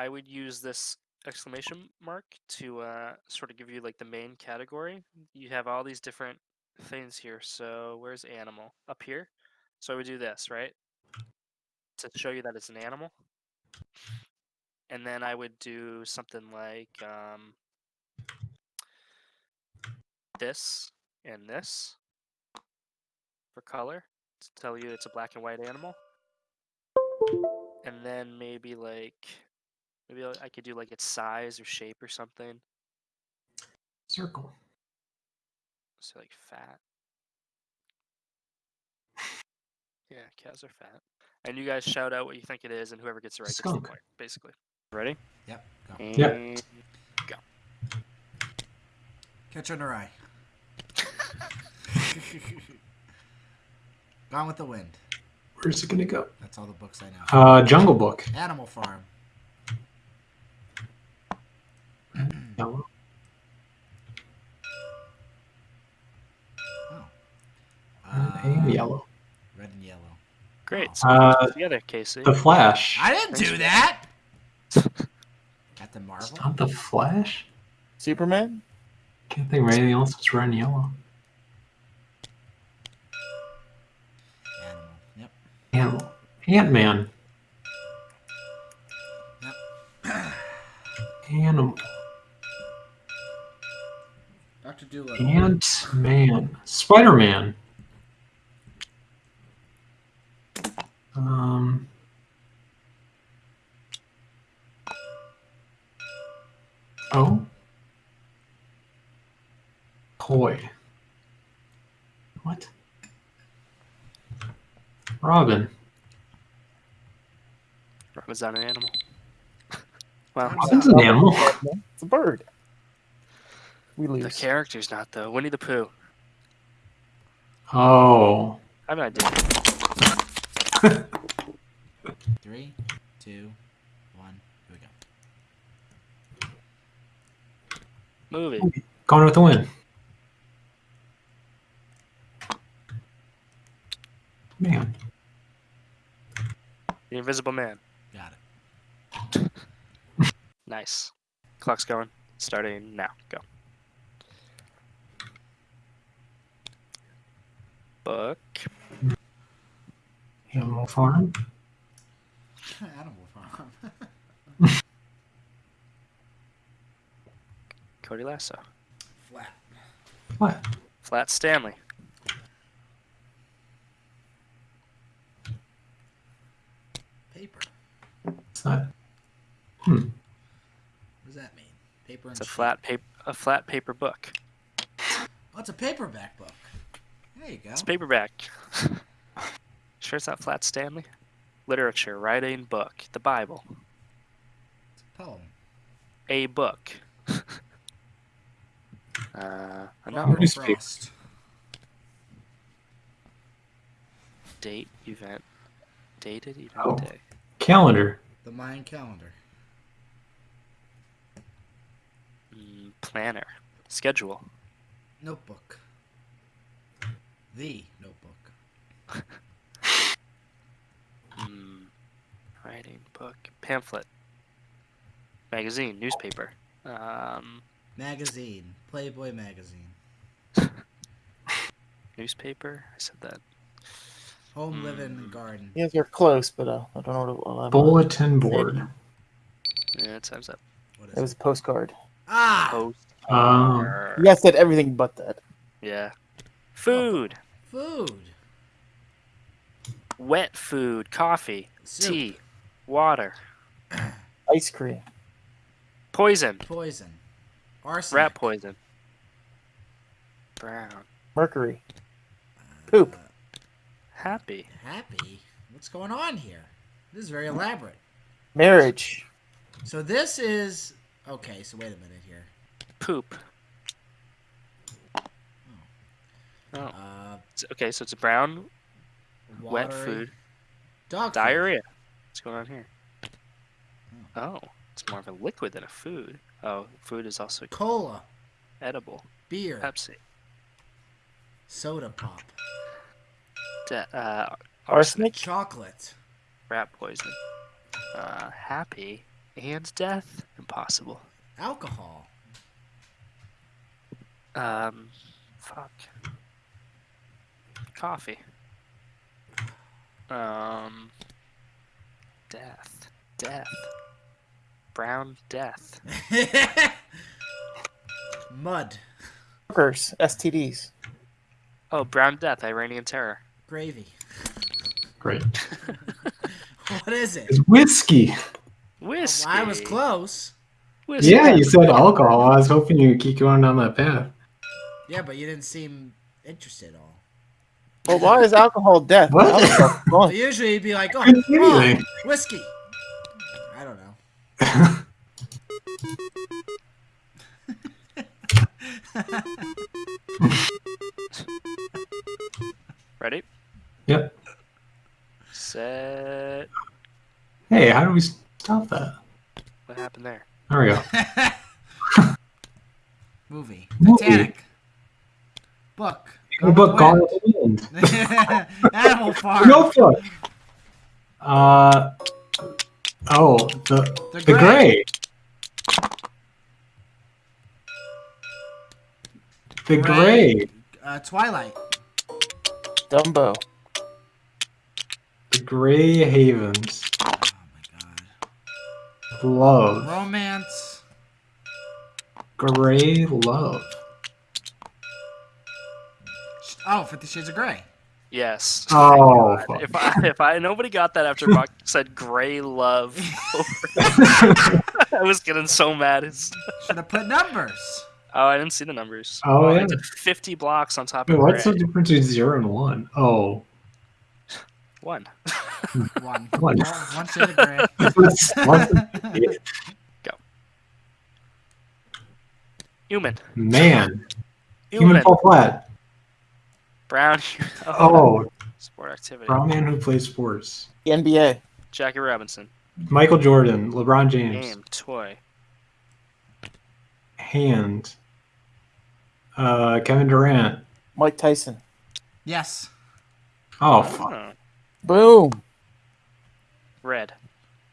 I would use this exclamation mark to uh, sort of give you like the main category. You have all these different things here. So where's animal? Up here. So I would do this, right? To show you that it's an animal. And then I would do something like um, this and this for color to tell you it's a black and white animal. And then maybe like maybe I could do like its size or shape or something. Circle. So like fat. Yeah, cows are fat. And you guys shout out what you think it is, and whoever gets it right gets the point. Basically. Ready? Yep. Go. Yep. And Catcher in the Rye. Gone with the wind. Where's it gonna go? That's all the books I know. Uh, Jungle Book. Animal Farm. Yellow. Oh. And Uh, yellow. Red and yellow. Great. So Uh, together, Casey. The Flash. I didn't do that. Captain Marvel. It's not the Flash. Superman? Can't think of anything else that's red and yellow. Animal. Yep. Animal. Ant Man. Yep. Animal. Doctor Dolittle. Ant Man. Spider Man. Um. Oh. Toy. What? Robin. Robin's not an animal? well, Robin's an animal. It's a bird. We the character's not though. Winnie the Pooh. Oh. I have an idea. Three, two, one. Here we go. Movie. Gone with the wind. Man. The Invisible Man. Got it. Nice. Clock's going. Starting now. Go. Book. Animal Farm. Animal Farm. Cody Lasso. Flat. What? Flat Stanley. Paper. It's not. Hmm. What does that mean? Paper and It's a sheet. flat paper. A flat paper book. Oh, it's a paperback book. There you go. It's paperback. sure, it's not flat Stanley. Literature, writing, book, the Bible, It's a poem. a book. uh, a novel, Robert Newspaper. Frost. date, event, dated event Oh. day. Calendar. The Mayan calendar. Mm, planner, schedule, Notebook. The notebook. mm, writing, book, pamphlet, magazine, newspaper. Um, Magazine. Playboy magazine. newspaper. I said that. Home, living, Mm. and garden. You guys are close, but uh, I don't know what it was. Bulletin board. Yeah, time's up. What is It it? was a postcard. Ah! Post. Um, You guys said everything but that. Yeah. Food. Food. Wet food. Coffee. Soup. Tea. Water. Ice cream. Poison. Poison. Arsenic. Rat poison. Brown. Mercury. Poop. Uh, Happy. happy. What's going on here? This is very elaborate. Marriage. So this is okay. So wait a minute here. Poop. Oh. Uh, Okay, so it's a brown, wet food, Dog food. diarrhea. What's going on here? Oh, it's more of a liquid than a food. Oh, food is also Cola. edible. Beer. Pepsi. Soda pop. De- uh, Arsenic. Chocolate. rat poison. Uh, happy. and death? Impossible. Alcohol. Um, fuck. Coffee. Um, death. Death. Brown death. Mud. Hookers, STDs. Oh, brown death. Iranian terror. Gravy. Great. What is it? It's whiskey. Whiskey. Well, I was close. Whiskey. Yeah, you said alcohol. I was hoping you would keep going down that path. Yeah, but you didn't seem interested at all. Well, why is alcohol death? What? Alcohol's Well, usually you'd be like, oh, oh, whiskey. I don't know. Ready? Yep. Set. Hey, how do we stop that? What happened there? There we go. Movie. Movie. Titanic. Book. What Gone about Gone with with the Wind? the Wind. Animal Farm. Notebook. Uh oh, the The the Gray. gray. The Gray. gray. Uh, Twilight. Dumbo. The Gray Havens. Oh my god. Love. Romance. Gray love. Oh, Fifty Shades of Grey. Yes. Oh, fuck. If I if I nobody got that after Buck said gray love, I was getting so mad. It's, Should have put numbers. oh, I didn't see the numbers. Oh, I yeah. did Fifty blocks on top Wait, of what's gray. the difference between zero and one? Oh, One. One. One. Well, one shade of gray. What's- what's- Human. man. Human. Human fall flat. Brown. Oh, Sport activity. brown man who plays sports. The NBA. Jackie Robinson. Michael Jordan, LeBron James, Game. Toy. hand. Uh, Kevin Durant. Mike Tyson. Yes. Oh, fuck. Oh, Boom. red.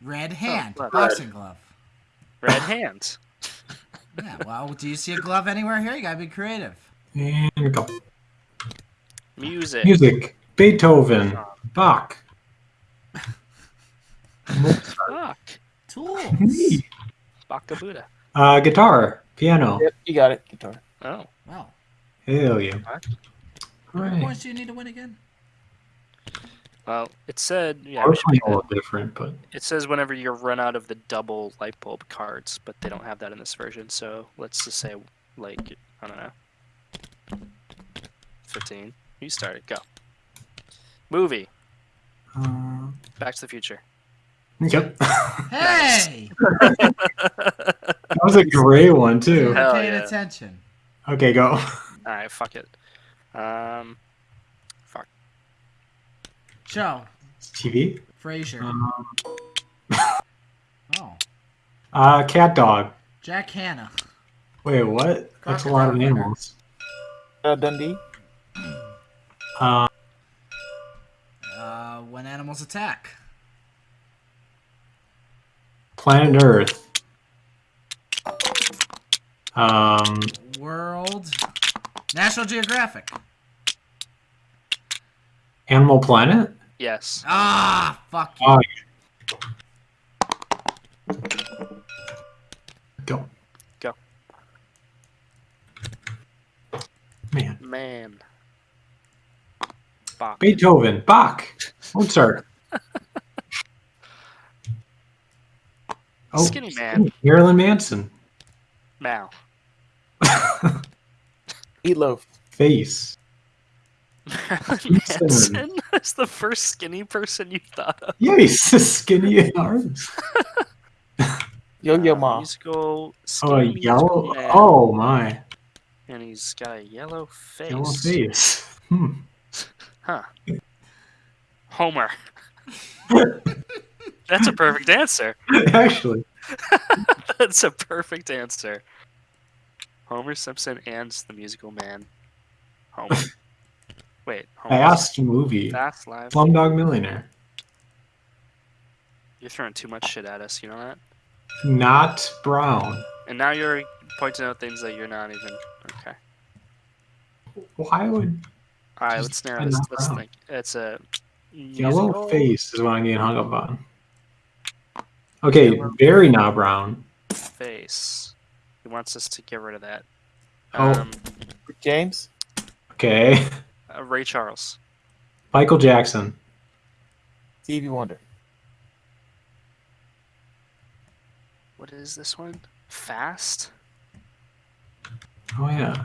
Red hand. glove. Boxing glove. Red hands. Yeah, well, do you see a glove anywhere here? You gotta be creative. and go. Music. Music. Beethoven. Bach. Tools. Fuck. Baka Buddha. Uh, guitar. Piano. Yep, you got it. Guitar. Oh. Wow. Hell yeah. What? How many points do you need to win again? Well, it said yeah. We're we should playing a little different, but It says whenever you run out of the double light bulb cards, but they don't have that in this version. So let's just say, like, I don't know, fifteen. You started. Go. Movie. uh, Back to the Future. yep. Hey! that was a great one too. Hell paying yeah. attention. Okay, go. All right. Fuck it. Um. Fuck. Joe. TV. Frasier. Um, Oh. uh, cat dog. Jack Hanna. Wait, what? That's a lot of animals. Uh, Dundee. Uh, Uh, when animals attack. planet Earth. Um, World. National Geographic. Animal Planet. Yes. Ah, fuck you. Oh, Go. Go. Man, Man. Bach. Beethoven, Bach, Mozart. oh, Skinny man. Marilyn Manson. Mal. Meatloaf. Face. Marilyn Manson. Manson is the first skinny person you thought of. Yeah, he's a skinny arms. Yo Yo Uh, Ma. Musical. Oh, Skinny a yellow. man, Oh my, And he's got a yellow face. yellow face. Hmm. Huh. Homer. That's a perfect answer. Actually, That's a perfect answer. Homer Simpson and the musical man. Homer. Wait. Homer fast movie. Fast Five. Slumdog Millionaire. You're throwing too much shit at us. You know that? not brown. And now you're pointing out things that you're not even. Okay. Why would All right, let's narrow this. not Let's think. It's a yellow musical face is what I'm getting hung up on? Okay, very not brown. face. He wants us to get rid of that. Oh. Um, James. Okay, uh, Ray Charles. Michael Jackson. Stevie Wonder. What is this one? Fast. Oh yeah,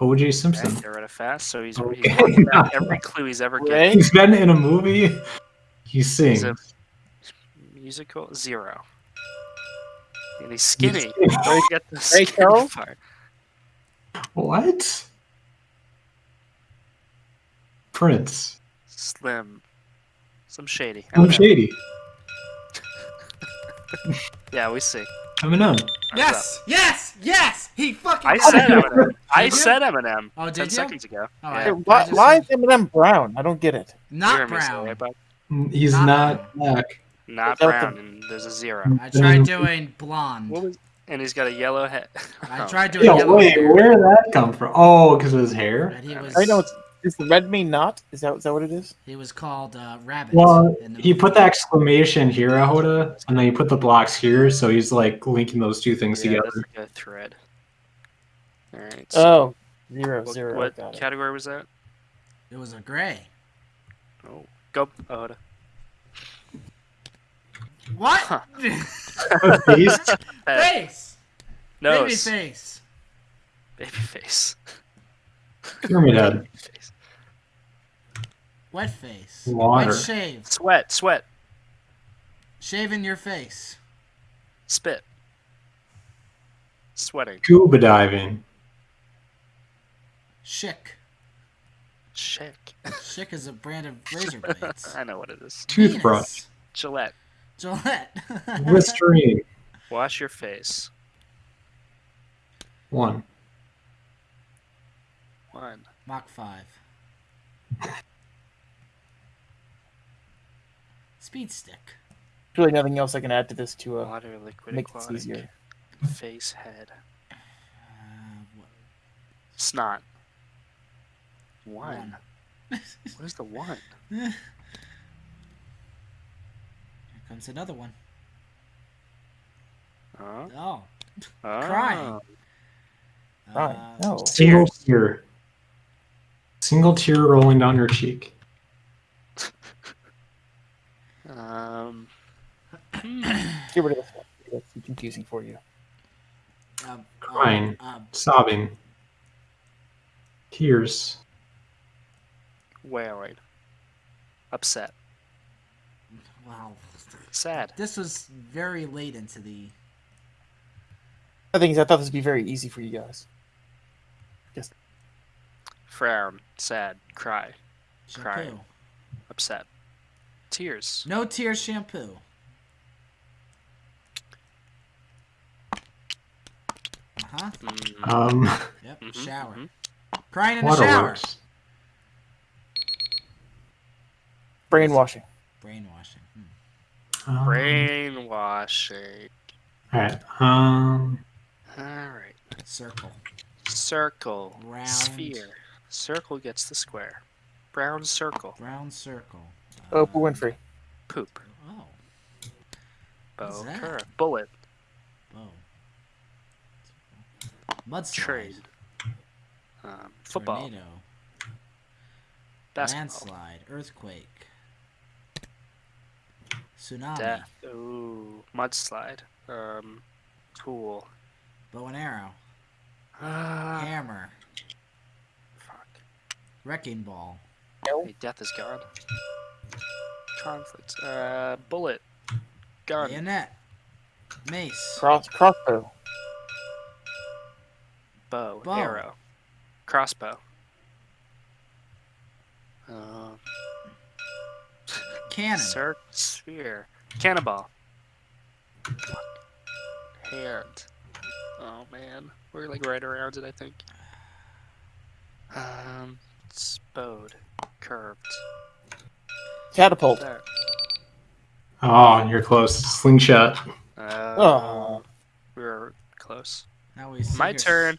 O.J. Simpson. Okay, Simpson. get rid a fast. So he's, Okay. he's working every clue he's ever given. He's been in a movie. He sings. He's a musical zero. And he's skinny. He's- Where you get the Ray skinny Charles? part? What? Prince. Slim. Some shady. I'm shady. Yeah, we see. Eminem. Thumbs up. Yes, yes, yes. He fucking. I said it. Eminem. I Did you? said Eminem. Oh, Ten did you? seconds ago. Oh, yeah. I- why, just why is said- Eminem brown? I don't get it. Not heard me brown. it. Mm, he's Not not black. Not brown, the- and there's a zero. Mm. I tried mm. doing blonde. What was? And he's got a yellow head. I Oh, tried doing Yo, yellow wait, hair. where did that come from? Oh, because of his hair. And he was. I know it's is the red mean not? Is that is that what it is? It was called uh, Rabbit. Well, in the he movie. put the exclamation here, Ahoda, and then he put the blocks here, so he's like linking those two things yeah, together. that's a good thread. All right. So Oh, zero what, zero. what got it. category was that? It was a gray. Oh, go. Hold on. What? Huh. Face? Head. face. Baby Nose. face. Baby face. Pyramid head. Face. Wet face. Water. Wet shave. Sweat. Sweat. Shave in your face. Spit. Sweating. Scuba diving. Schick. Chick. Schick is a brand of razor blades. I know what it is. Toothbrush. Penis. Gillette. Gillette. Listerine. Wash your face. One. One. Mach 5. Speed stick. There's really nothing else I can add to this to uh, Water, liquid, make this easier. Face, head. Uh, what- Snot. One. one. What is the one? Here comes another one. Oh. Oh. oh. Crying. Right. Uh, No. Single tear. Single tear rolling down your cheek. Um. Get rid of this one. That's too confusing for you. um, Crying. Um, um, Sobbing. Tears. Wailing. Upset. wow. Sad. This was very late into the. The thing is, I thought this would be very easy for you guys. Frown. Sad. Cry. Shampoo. Crying. Upset. Tears. No tears shampoo. Uh huh. Mm, Um, Yep. mhm, Shower. mhm. Crying in the shower. waterworks. Brainwashing. Brainwashing. Hmm. Um, Brainwashing. Alright. Um, Alright. Circle. Circle. Round. Sphere. Circle gets the square. Brown circle. Brown circle. Oprah Winfrey. Poop. Oh. Bow. What's that? Curve. Bullet. Bow. Mudslide. Trade. Um, football. Tornado. Basketball. Landslide. Earthquake. Tsunami. Death. Ooh. Mudslide. Um, tool. Bow and arrow. Ah. Hammer. fuck. Wrecking ball. Hey, death is gone. Conflict. Uh, bullet. Gun. Bayonet. Mace. Cross crossbow. Bow. Bow. Arrow. Crossbow. Uh, Cannon. Circ. Sphere. Cannonball. Hand. Oh man, we're like right around it. I think. Um, spode. Curved. Catapult. There. oh, you're close. Slingshot. Uh, Oh. we were close. Now we sit My here- turn.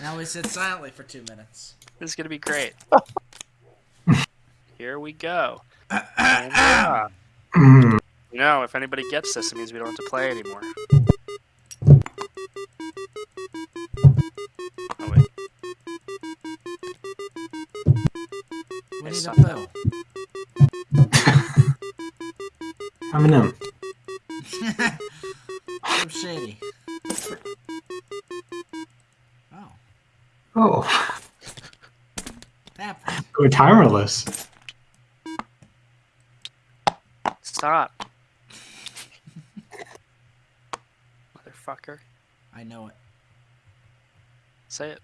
Now we sit silently for two minutes. This is gonna be great. Here we go. And we're off. Mm. You know, if anybody gets this, it means we don't have to play anymore. We I need a suck. pill. Eminem. so shady. Oh, Oh, happened. go timerless. stop, motherfucker. I know it. Say it.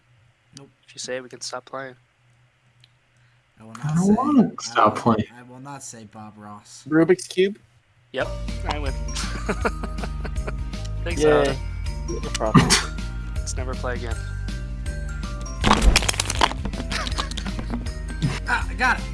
Nope. If you say it, we can stop playing. I will not I don't say. wanna I stop will- playing. I will not say Bob Ross. Rubik's cube. Yep, I win. Thanks, Yay. Alan. No problem. Let's never play again. Ah, I got it.